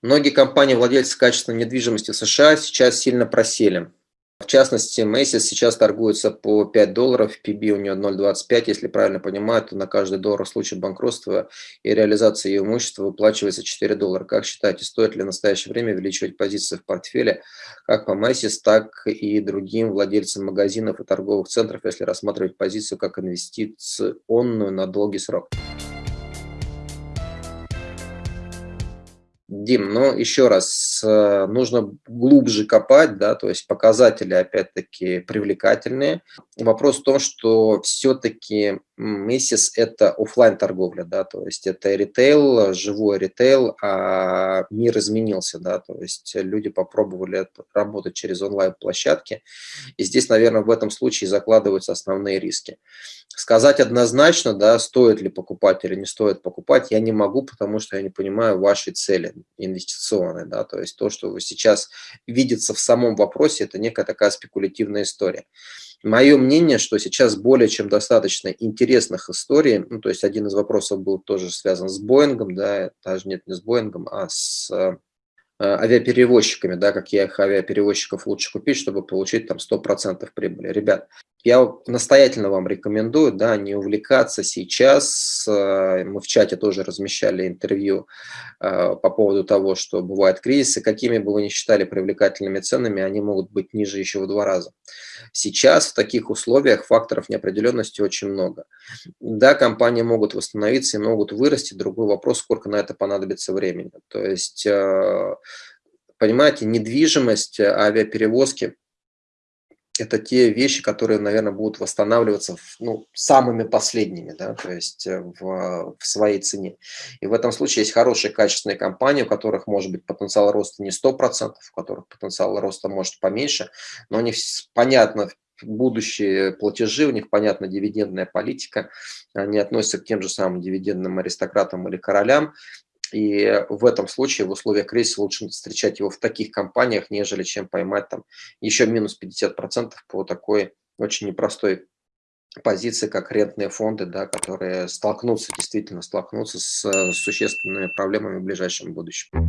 Многие компании, владельцы качественной недвижимости в США сейчас сильно просели. В частности, Macy's сейчас торгуется по 5 долларов, PB у нее 0,25, если правильно понимаю, то на каждый доллар в случае банкротства и реализации ее имущества выплачивается 4 доллара. Как считаете, стоит ли в настоящее время увеличивать позиции в портфеле как по Macy's, так и другим владельцам магазинов и торговых центров, если рассматривать позицию как инвестиционную на долгий срок? Дим, но еще раз, э, нужно глубже копать, да, то есть показатели, опять-таки, привлекательные. Вопрос в том, что все-таки Macy's – это офлайн торговля, да, то есть это ритейл, живой ритейл, а мир изменился, да, то есть люди попробовали работать через онлайн-площадки, и здесь, наверное, в этом случае закладываются основные риски. Сказать однозначно, да, стоит ли покупать или не стоит покупать, я не могу, потому что я не понимаю вашей цели инвестиционной. Да, то есть то, что сейчас видится в самом вопросе, это некая такая спекулятивная история. Мое мнение, что сейчас более чем достаточно интересных историй, ну, то есть один из вопросов был тоже связан с Боингом, да, даже нет, не с Боингом, а с э, авиаперевозчиками, да, каких авиаперевозчиков лучше купить, чтобы получить там 100% прибыли. Ребят, я настоятельно вам рекомендую, да, не увлекаться сейчас. Э, мы в чате тоже размещали интервью э, по поводу того, что бывают кризисы. Какими бы вы ни считали привлекательными ценами, они могут быть ниже еще в два раза. Сейчас в таких условиях факторов неопределенности очень много. Да, компании могут восстановиться и могут вырасти. Другой вопрос, сколько на это понадобится времени. То есть, э, понимаете, недвижимость, авиаперевозки – это те вещи, которые, наверное, будут восстанавливаться ну, самыми последними, да, то есть э, в, в своей цене. И в этом случае есть хорошие качественные компании, у которых может быть потенциал роста не 100%, у которых потенциал роста может поменьше, но у них понятно, будущие платежи, у них понятна дивидендная политика, они относятся к тем же самым дивидендным аристократам или королям, и в этом случае в условиях кризиса лучше встречать его в таких компаниях, нежели чем поймать там еще минус 50% по такой очень непростой позиции, как рентные фонды, да, которые столкнутся, действительно столкнутся с существенными проблемами в ближайшем будущем.